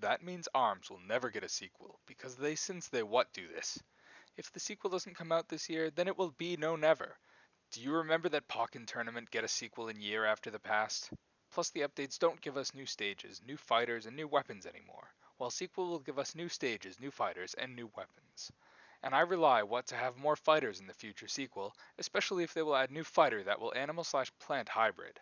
That means ARMS will never get a sequel, because they since they what do this. If the sequel doesn't come out this year, then it will be no never. Do you remember that Pokken Tournament get a sequel in year after the past? Plus the updates don't give us new stages, new fighters, and new weapons anymore, while sequel will give us new stages, new fighters, and new weapons. And I rely what to have more fighters in the future sequel, especially if they will add new fighter that will animal slash plant hybrid.